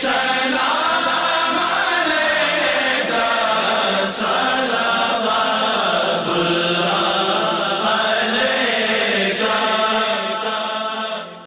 सलाम अलैका